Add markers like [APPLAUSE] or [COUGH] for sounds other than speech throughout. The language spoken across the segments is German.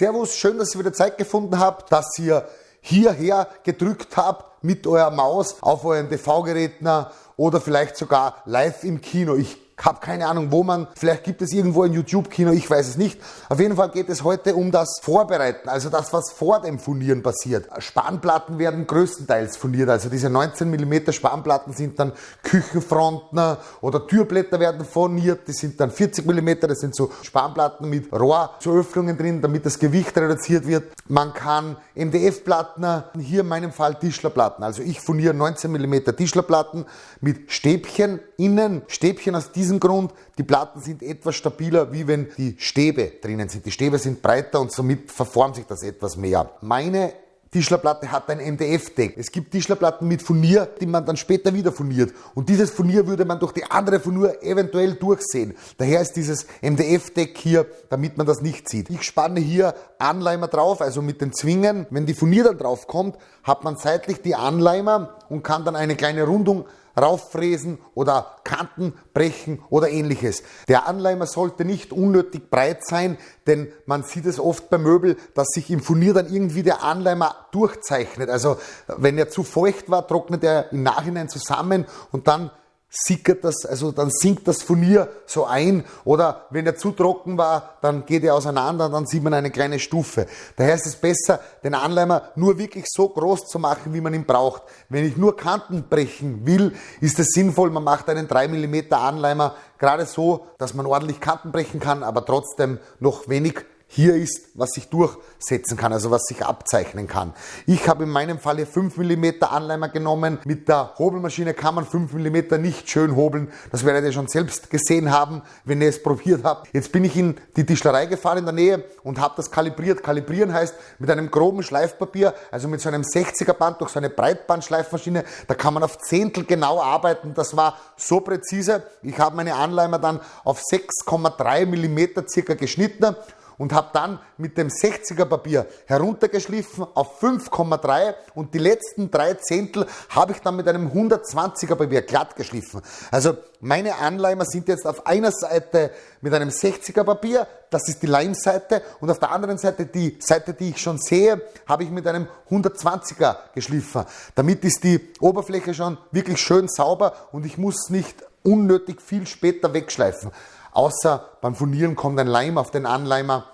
Servus, schön, dass ihr wieder Zeit gefunden habt, dass ihr hierher gedrückt habt mit eurer Maus auf euren TV-Geräten oder vielleicht sogar live im Kino. Ich habe keine Ahnung, wo man, vielleicht gibt es irgendwo ein YouTube-Kino, ich weiß es nicht. Auf jeden Fall geht es heute um das Vorbereiten, also das, was vor dem Furnieren passiert. Spanplatten werden größtenteils furniert, also diese 19 mm Spanplatten sind dann Küchenfronten oder Türblätter werden furniert, die sind dann 40 mm, das sind so Spanplatten mit Rohr zu Öffnungen drin, damit das Gewicht reduziert wird. Man kann MDF-Platten, hier in meinem Fall Tischlerplatten, also ich furniere 19 mm Tischlerplatten mit Stäbchen innen, Stäbchen aus diesem diesem Grund, die Platten sind etwas stabiler, wie wenn die Stäbe drinnen sind. Die Stäbe sind breiter und somit verformt sich das etwas mehr. Meine Tischlerplatte hat ein MDF-Deck. Es gibt Tischlerplatten mit Furnier, die man dann später wieder furniert. Und dieses Furnier würde man durch die andere Furnier eventuell durchsehen. Daher ist dieses MDF-Deck hier, damit man das nicht sieht. Ich spanne hier Anleimer drauf, also mit den Zwingen. Wenn die Furnier dann drauf kommt, hat man seitlich die Anleimer und kann dann eine kleine Rundung rauffräsen oder Kanten brechen oder ähnliches. Der Anleimer sollte nicht unnötig breit sein, denn man sieht es oft bei Möbel, dass sich im Furnier dann irgendwie der Anleimer durchzeichnet. Also wenn er zu feucht war, trocknet er im Nachhinein zusammen und dann sickert das, also dann sinkt das Furnier so ein oder wenn er zu trocken war, dann geht er auseinander und dann sieht man eine kleine Stufe. Daher ist es besser, den Anleimer nur wirklich so groß zu machen, wie man ihn braucht. Wenn ich nur Kanten brechen will, ist es sinnvoll, man macht einen 3 mm Anleimer gerade so, dass man ordentlich Kanten brechen kann, aber trotzdem noch wenig hier ist, was sich durchsetzen kann, also was sich abzeichnen kann. Ich habe in meinem Fall hier 5 mm Anleimer genommen. Mit der Hobelmaschine kann man 5 mm nicht schön hobeln. Das werdet ihr schon selbst gesehen haben, wenn ihr es probiert habt. Jetzt bin ich in die Tischlerei gefahren in der Nähe und habe das kalibriert. Kalibrieren heißt mit einem groben Schleifpapier, also mit so einem 60er Band durch so eine Breitbandschleifmaschine, da kann man auf Zehntel genau arbeiten. Das war so präzise. Ich habe meine Anleimer dann auf 6,3 mm circa geschnitten und habe dann mit dem 60er Papier heruntergeschliffen auf 5,3 und die letzten drei Zehntel habe ich dann mit einem 120er Papier glatt geschliffen. Also meine Anleimer sind jetzt auf einer Seite mit einem 60er Papier, das ist die Leimseite und auf der anderen Seite die Seite, die ich schon sehe, habe ich mit einem 120er geschliffen. Damit ist die Oberfläche schon wirklich schön sauber und ich muss nicht unnötig viel später wegschleifen. Außer beim Furnieren kommt ein Leim auf den Anleimer.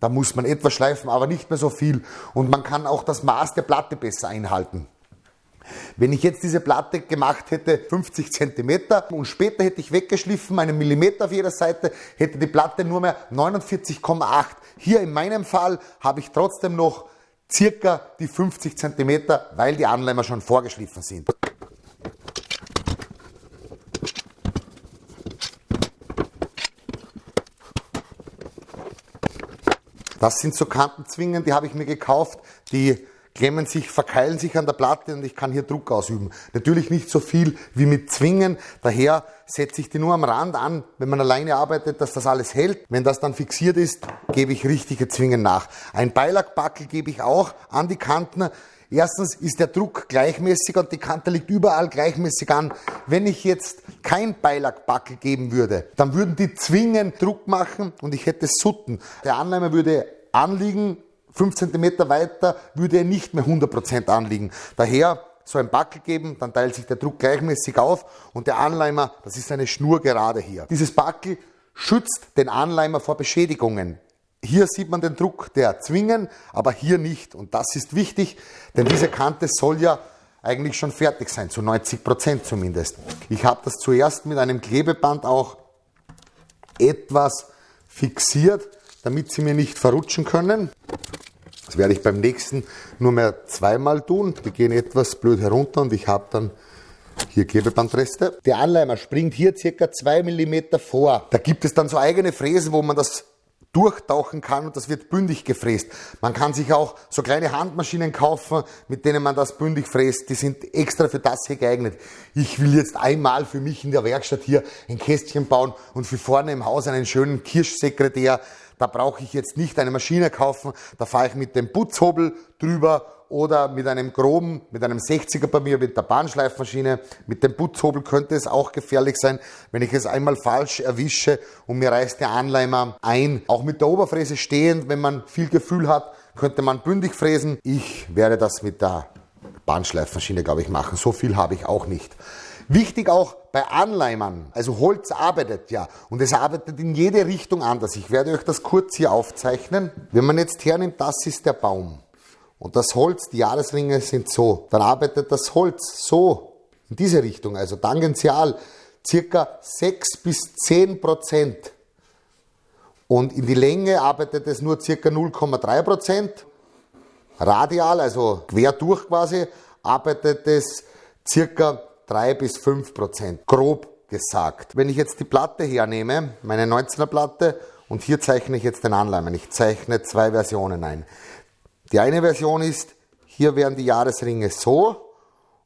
Da muss man etwas schleifen, aber nicht mehr so viel. Und man kann auch das Maß der Platte besser einhalten. Wenn ich jetzt diese Platte gemacht hätte, 50 cm und später hätte ich weggeschliffen, einen Millimeter auf jeder Seite, hätte die Platte nur mehr 49,8. Hier in meinem Fall habe ich trotzdem noch circa die 50 cm, weil die Anleimer schon vorgeschliffen sind. Das sind so Kantenzwingen, die habe ich mir gekauft, die klemmen sich, verkeilen sich an der Platte und ich kann hier Druck ausüben. Natürlich nicht so viel wie mit Zwingen, daher setze ich die nur am Rand an, wenn man alleine arbeitet, dass das alles hält. Wenn das dann fixiert ist, gebe ich richtige Zwingen nach. Ein Beilagbackel gebe ich auch an die Kanten. Erstens ist der Druck gleichmäßig und die Kante liegt überall gleichmäßig an. Wenn ich jetzt kein Beilagbackel geben würde, dann würden die Zwingen Druck machen und ich hätte Sutten. Der Anleimer würde anliegen, 5 cm weiter würde er nicht mehr 100% anliegen. Daher so ein Backel geben, dann teilt sich der Druck gleichmäßig auf und der Anleimer, das ist eine Schnur gerade hier. Dieses Backel schützt den Anleimer vor Beschädigungen. Hier sieht man den Druck der Zwingen, aber hier nicht. Und das ist wichtig, denn diese Kante soll ja eigentlich schon fertig sein, zu 90 Prozent zumindest. Ich habe das zuerst mit einem Klebeband auch etwas fixiert, damit sie mir nicht verrutschen können. Das werde ich beim nächsten nur mehr zweimal tun. Die gehen etwas blöd herunter und ich habe dann hier Klebebandreste. Der Anleimer springt hier circa 2 mm vor. Da gibt es dann so eigene Fräsen, wo man das durchtauchen kann und das wird bündig gefräst. Man kann sich auch so kleine Handmaschinen kaufen, mit denen man das bündig fräst. Die sind extra für das hier geeignet. Ich will jetzt einmal für mich in der Werkstatt hier ein Kästchen bauen und für vorne im Haus einen schönen Kirschsekretär. Da brauche ich jetzt nicht eine Maschine kaufen. Da fahre ich mit dem Putzhobel drüber oder mit einem groben, mit einem 60er bei mir mit der Bahnschleifmaschine, mit dem Putzhobel könnte es auch gefährlich sein, wenn ich es einmal falsch erwische und mir reißt der Anleimer ein. Auch mit der Oberfräse stehend, wenn man viel Gefühl hat, könnte man bündig fräsen. Ich werde das mit der Bahnschleifmaschine, glaube ich, machen. So viel habe ich auch nicht. Wichtig auch bei Anleimern, also Holz arbeitet ja und es arbeitet in jede Richtung anders. Ich werde euch das kurz hier aufzeichnen. Wenn man jetzt hernimmt, das ist der Baum und das Holz, die Jahresringe sind so, dann arbeitet das Holz so in diese Richtung, also tangential circa 6 bis 10 Prozent. Und in die Länge arbeitet es nur circa 0,3 Prozent. Radial, also quer durch quasi, arbeitet es circa 3 bis 5 Prozent, grob gesagt. Wenn ich jetzt die Platte hernehme, meine 19er Platte, und hier zeichne ich jetzt den Anleimer. Ich zeichne zwei Versionen ein. Die eine Version ist, hier wären die Jahresringe so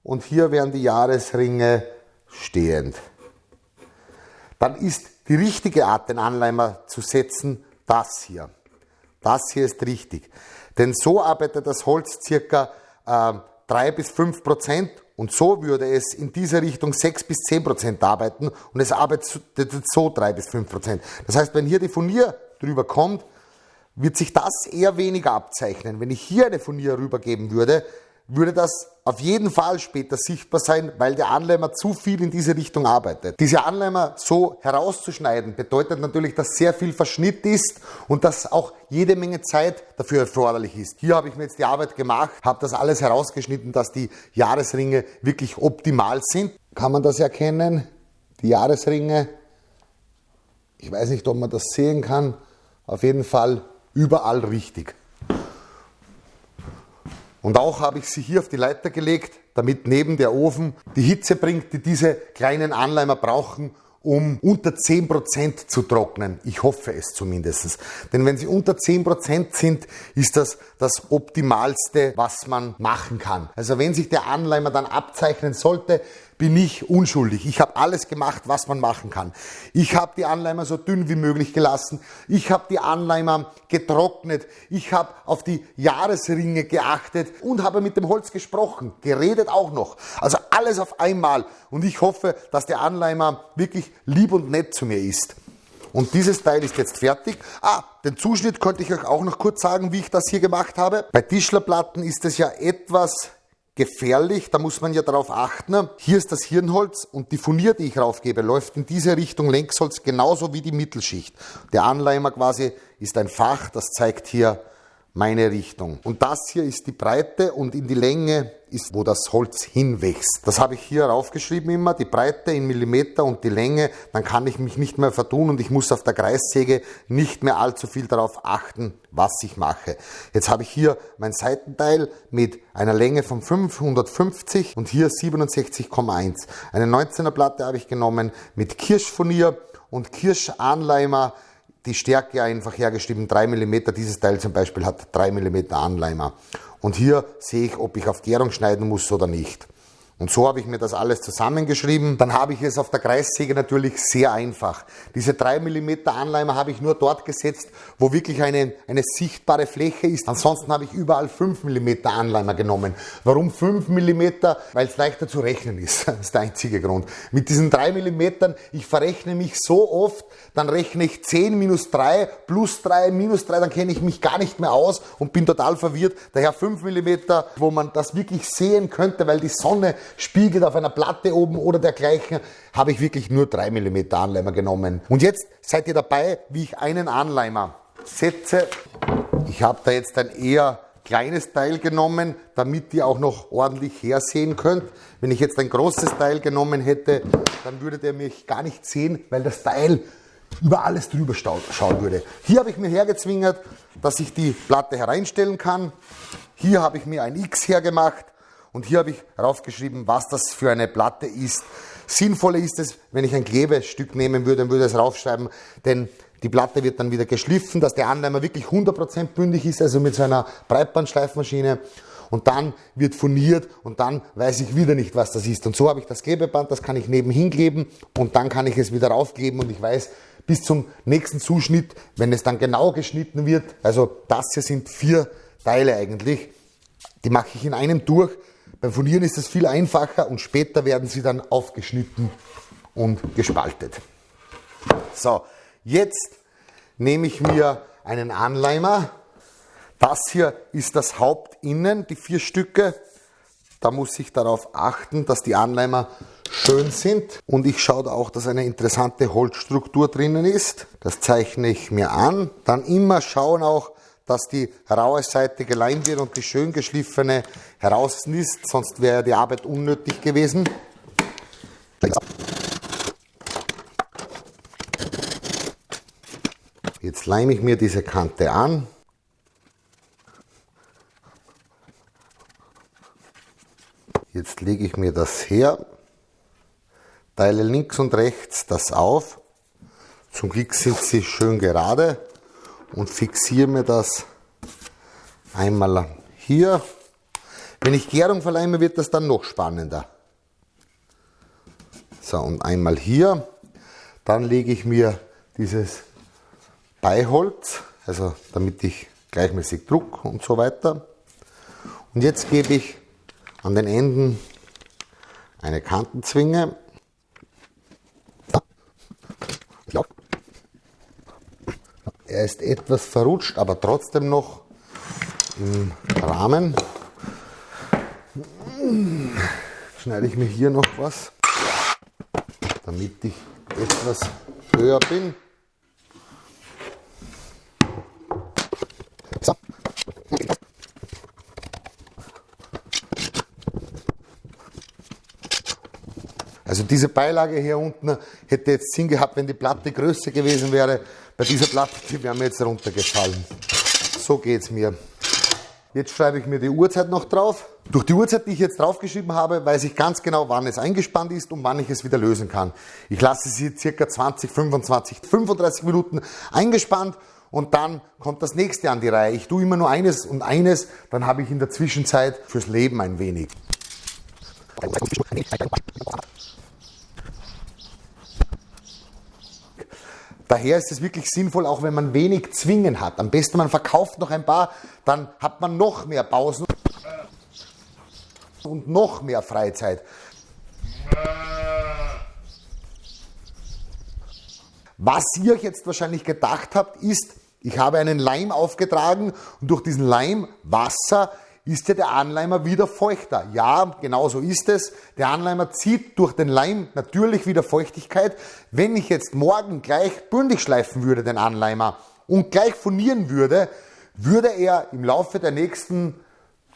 und hier wären die Jahresringe stehend. Dann ist die richtige Art, den Anleimer zu setzen, das hier. Das hier ist richtig. Denn so arbeitet das Holz circa äh, 3 bis 5 Prozent und so würde es in dieser Richtung 6 bis 10 Prozent arbeiten und es arbeitet so 3 bis 5 Prozent. Das heißt, wenn hier die Furnier drüber kommt, wird sich das eher weniger abzeichnen. Wenn ich hier eine Furnier rübergeben würde, würde das auf jeden Fall später sichtbar sein, weil der Anleimer zu viel in diese Richtung arbeitet. Diese Anleimer so herauszuschneiden bedeutet natürlich, dass sehr viel Verschnitt ist und dass auch jede Menge Zeit dafür erforderlich ist. Hier habe ich mir jetzt die Arbeit gemacht, habe das alles herausgeschnitten, dass die Jahresringe wirklich optimal sind. Kann man das erkennen? Die Jahresringe. Ich weiß nicht, ob man das sehen kann. Auf jeden Fall überall richtig. Und auch habe ich sie hier auf die Leiter gelegt, damit neben der Ofen die Hitze bringt, die diese kleinen Anleimer brauchen, um unter 10% zu trocknen. Ich hoffe es zumindest. Denn wenn sie unter 10% sind, ist das das Optimalste, was man machen kann. Also wenn sich der Anleimer dann abzeichnen sollte, bin ich unschuldig. Ich habe alles gemacht, was man machen kann. Ich habe die Anleimer so dünn wie möglich gelassen. Ich habe die Anleimer getrocknet. Ich habe auf die Jahresringe geachtet und habe mit dem Holz gesprochen, geredet auch noch. Also alles auf einmal. Und ich hoffe, dass der Anleimer wirklich lieb und nett zu mir ist. Und dieses Teil ist jetzt fertig. Ah, den Zuschnitt könnte ich euch auch noch kurz sagen, wie ich das hier gemacht habe. Bei Tischlerplatten ist es ja etwas gefährlich, da muss man ja darauf achten. Hier ist das Hirnholz und die Furnier, die ich raufgebe, läuft in diese Richtung Längsholz genauso wie die Mittelschicht. Der Anleimer quasi ist ein Fach, das zeigt hier meine Richtung. Und das hier ist die Breite und in die Länge ist, wo das Holz hinwächst. Das habe ich hier raufgeschrieben immer, die Breite in Millimeter und die Länge, dann kann ich mich nicht mehr vertun und ich muss auf der Kreissäge nicht mehr allzu viel darauf achten, was ich mache. Jetzt habe ich hier mein Seitenteil mit einer Länge von 550 und hier 67,1. Eine 19er Platte habe ich genommen mit Kirschfurnier und Kirschanleimer die Stärke einfach hergeschrieben, 3 mm. Dieses Teil zum Beispiel hat 3 mm Anleimer. Und hier sehe ich, ob ich auf Gärung schneiden muss oder nicht. Und so habe ich mir das alles zusammengeschrieben. Dann habe ich es auf der Kreissäge natürlich sehr einfach. Diese 3 mm Anleimer habe ich nur dort gesetzt, wo wirklich eine, eine sichtbare Fläche ist. Ansonsten habe ich überall 5 mm Anleimer genommen. Warum 5 mm? Weil es leichter zu rechnen ist. [LAUGHS] Das ist der einzige Grund. Mit diesen 3 mm, ich verrechne mich so oft, dann rechne ich 10 minus 3 plus 3 minus 3, dann kenne ich mich gar nicht mehr aus und bin total verwirrt. Daher 5 mm, wo man das wirklich sehen könnte, weil die Sonne spiegelt auf einer Platte oben oder dergleichen, habe ich wirklich nur 3 mm Anleimer genommen. Und jetzt seid ihr dabei, wie ich einen Anleimer setze. Ich habe da jetzt ein eher kleines Teil genommen, damit ihr auch noch ordentlich hersehen könnt. Wenn ich jetzt ein großes Teil genommen hätte, dann würdet ihr mich gar nicht sehen, weil das Teil über alles drüber schauen würde. Hier habe ich mir hergezwingert, dass ich die Platte hereinstellen kann. Hier habe ich mir ein X hergemacht und hier habe ich raufgeschrieben, was das für eine Platte ist. Sinnvoller ist es, wenn ich ein Klebestück nehmen würde, dann würde ich es raufschreiben, denn die Platte wird dann wieder geschliffen, dass der Anleimer wirklich 100% bündig ist, also mit so einer Breitbandschleifmaschine und dann wird furniert und dann weiß ich wieder nicht, was das ist. Und so habe ich das Klebeband, das kann ich nebenhin kleben und dann kann ich es wieder raufkleben und ich weiß, bis zum nächsten Zuschnitt, wenn es dann genau geschnitten wird. Also das hier sind vier Teile eigentlich. Die mache ich in einem durch. Beim Furnieren ist es viel einfacher und später werden sie dann aufgeschnitten und gespaltet. So, jetzt nehme ich mir einen Anleimer. Das hier ist das Hauptinnen, die vier Stücke. Da muss ich darauf achten, dass die Anleimer schön sind. Und ich schaue da auch, dass eine interessante Holzstruktur drinnen ist. Das zeichne ich mir an. Dann immer schauen auch, dass die raue Seite geleimt wird und die schön geschliffene heraus ist, sonst wäre die Arbeit unnötig gewesen. Jetzt leime ich mir diese Kante an. Jetzt lege ich mir das her, teile links und rechts das auf. Zum Glück sind sie schön gerade und fixiere mir das einmal hier. Wenn ich Gärung verleime, wird das dann noch spannender. So, und einmal hier. Dann lege ich mir dieses Beiholz, also damit ich gleichmäßig Druck und so weiter. Und jetzt gebe ich an den Enden eine Kantenzwinge. Er ist etwas verrutscht, aber trotzdem noch im Rahmen. Schneide ich mir hier noch was, damit ich etwas höher bin. So. Also diese Beilage hier unten hätte jetzt Sinn gehabt, wenn die Platte größer gewesen wäre. Bei dieser Platte, die wäre mir jetzt runtergefallen. So geht es mir. Jetzt schreibe ich mir die Uhrzeit noch drauf. Durch die Uhrzeit, die ich jetzt draufgeschrieben habe, weiß ich ganz genau, wann es eingespannt ist und wann ich es wieder lösen kann. Ich lasse sie circa 20, 25, 35 Minuten eingespannt und dann kommt das nächste an die Reihe. Ich tue immer nur eines und eines, dann habe ich in der Zwischenzeit fürs Leben ein wenig. Daher ist es wirklich sinnvoll, auch wenn man wenig Zwingen hat. Am besten man verkauft noch ein paar, dann hat man noch mehr Pausen und noch mehr Freizeit. Was ihr euch jetzt wahrscheinlich gedacht habt, ist, ich habe einen Leim aufgetragen und durch diesen Leim Wasser ist ja der Anleimer wieder feuchter. Ja, genau so ist es. Der Anleimer zieht durch den Leim natürlich wieder Feuchtigkeit. Wenn ich jetzt morgen gleich bündig schleifen würde, den Anleimer, und gleich furnieren würde, würde er im Laufe der nächsten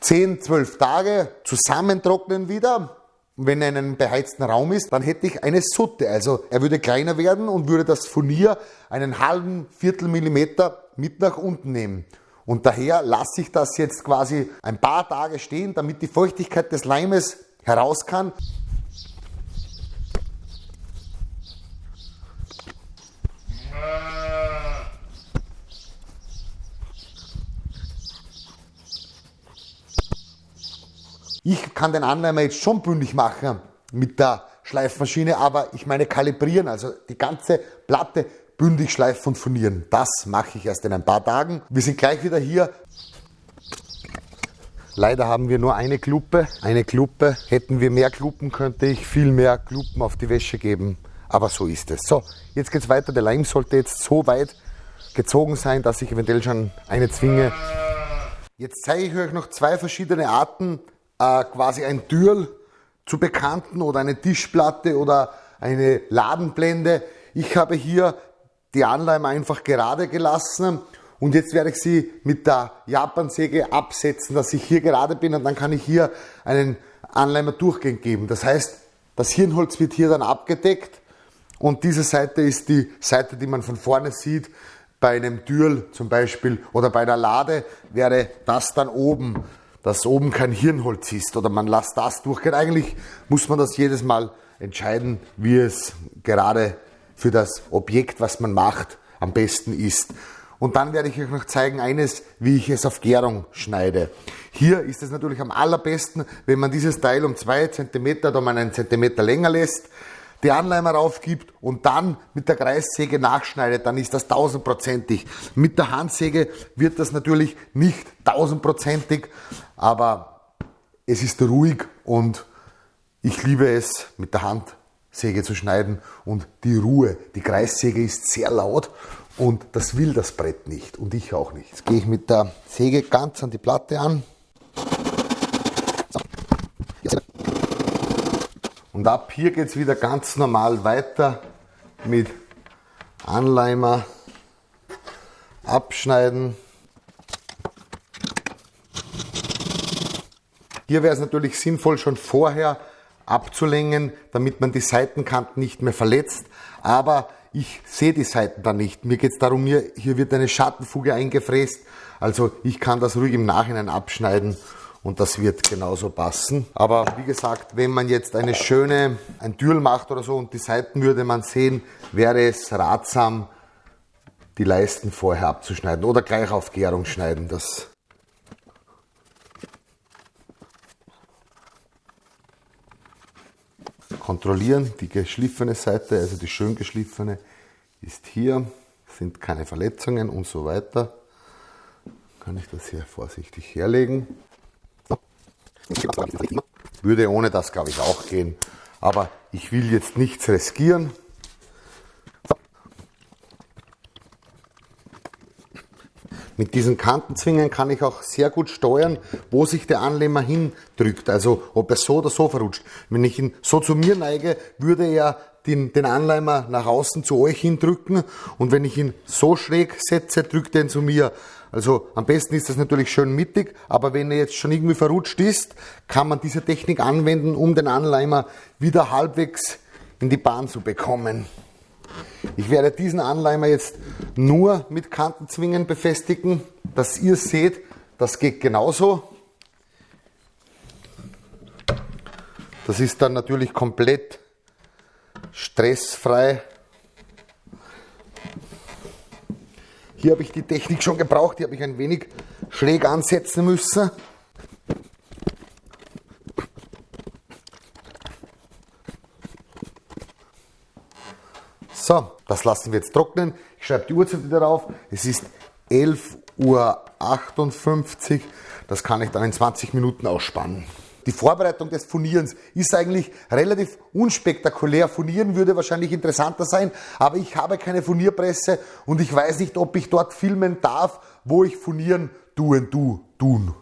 10, 12 Tage zusammentrocknen wieder. Wenn er in einem beheizten Raum ist, dann hätte ich eine Sutte. Also er würde kleiner werden und würde das Furnier einen halben Viertel Millimeter mit nach unten nehmen. Und daher lasse ich das jetzt quasi ein paar Tage stehen, damit die Feuchtigkeit des Leimes heraus kann. Ich kann den Anleimer jetzt schon bündig machen mit der Schleifmaschine, aber ich meine kalibrieren, also die ganze Platte bündig schleifen und furnieren. Das mache ich erst in ein paar Tagen. Wir sind gleich wieder hier. Leider haben wir nur eine Kluppe. Eine Kluppe. Hätten wir mehr Kluppen, könnte ich viel mehr Kluppen auf die Wäsche geben. Aber so ist es. So, jetzt geht es weiter. Der Leim sollte jetzt so weit gezogen sein, dass ich eventuell schon eine zwinge. Jetzt zeige ich euch noch zwei verschiedene Arten, äh, quasi ein Türl zu bekanten oder eine Tischplatte oder eine Ladenblende. Ich habe hier die Anleimer einfach gerade gelassen und jetzt werde ich sie mit der Japansäge absetzen, dass ich hier gerade bin und dann kann ich hier einen Anleimer durchgehend geben. Das heißt, das Hirnholz wird hier dann abgedeckt und diese Seite ist die Seite, die man von vorne sieht. Bei einem Türl zum Beispiel oder bei der Lade wäre das dann oben, dass oben kein Hirnholz ist oder man lässt das durchgehen. Eigentlich muss man das jedes Mal entscheiden, wie es gerade für das Objekt, was man macht, am besten ist. Und dann werde ich euch noch zeigen eines, wie ich es auf Gärung schneide. Hier ist es natürlich am allerbesten, wenn man dieses Teil um zwei Zentimeter oder um einen Zentimeter länger lässt, die Anleimer raufgibt und dann mit der Kreissäge nachschneidet, dann ist das tausendprozentig. Mit der Handsäge wird das natürlich nicht tausendprozentig, aber es ist ruhig und ich liebe es mit der Handsäge zu schneiden und die Ruhe. Die Kreissäge ist sehr laut und das will das Brett nicht und ich auch nicht. Jetzt gehe ich mit der Säge ganz an die Platte an. Und ab hier geht es wieder ganz normal weiter mit Anleimer abschneiden. Hier wäre es natürlich sinnvoll, schon vorher abzulängen, damit man die Seitenkanten nicht mehr verletzt. Aber ich sehe die Seiten da nicht. Mir geht es darum, hier, hier wird eine Schattenfuge eingefräst. Also ich kann das ruhig im Nachhinein abschneiden und das wird genauso passen. Aber wie gesagt, wenn man jetzt eine schöne, ein Türl macht oder so und die Seiten würde man sehen, wäre es ratsam, die Leisten vorher abzuschneiden oder gleich auf Gärung schneiden. Das kontrollieren. Die geschliffene Seite, also die schön geschliffene, ist hier, sind keine Verletzungen und so weiter. Kann ich das hier vorsichtig herlegen. Würde ohne das, glaube ich, auch gehen. Aber ich will jetzt nichts riskieren. Mit diesen Kantenzwingen kann ich auch sehr gut steuern, wo sich der Anlehmer hindrückt, also ob er so oder so verrutscht. Wenn ich ihn so zu mir neige, würde er den, den Anleimer nach außen zu euch hindrücken und wenn ich ihn so schräg setze, drückt er ihn zu mir. Also am besten ist das natürlich schön mittig, aber wenn er jetzt schon irgendwie verrutscht ist, kann man diese Technik anwenden, um den Anleimer wieder halbwegs in die Bahn zu bekommen. Ich werde diesen Anleimer jetzt nur mit Kantenzwingen befestigen, dass ihr seht, das geht genauso. Das ist dann natürlich komplett stressfrei. Hier habe ich die Technik schon gebraucht, die habe ich ein wenig schräg ansetzen müssen. So, das lassen wir jetzt trocknen. Ich schreibe die Uhrzeit wieder drauf. Es ist 11.58 Uhr. Das kann ich dann in 20 Minuten ausspannen. Die Vorbereitung des Furnierens ist eigentlich relativ unspektakulär. Furnieren würde wahrscheinlich interessanter sein, aber ich habe keine Furnierpresse und ich weiß nicht, ob ich dort filmen darf, wo ich Furnieren tun, tun.